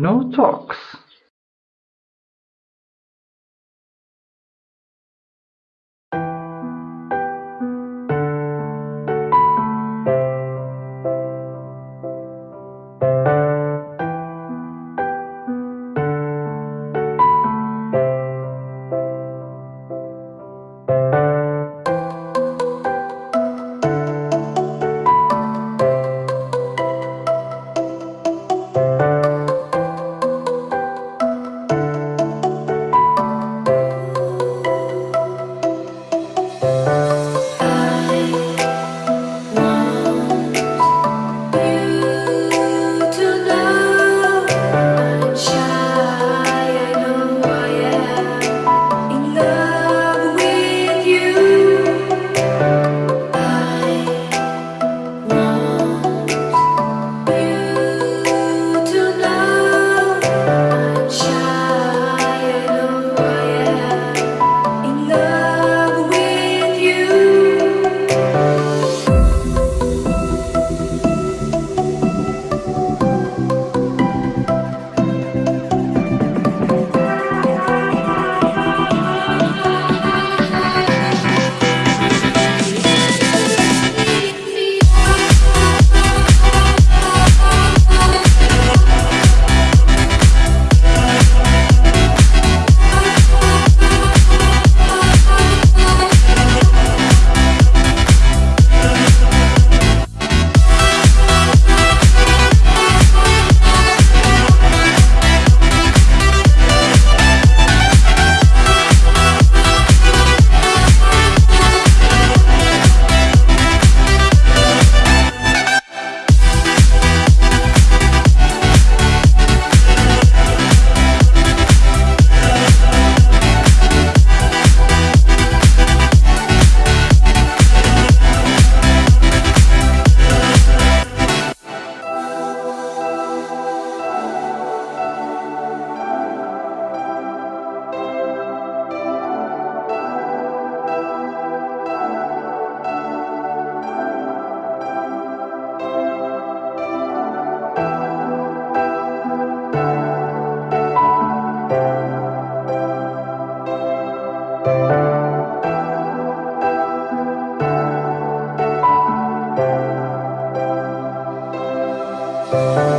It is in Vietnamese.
no talks. thank you.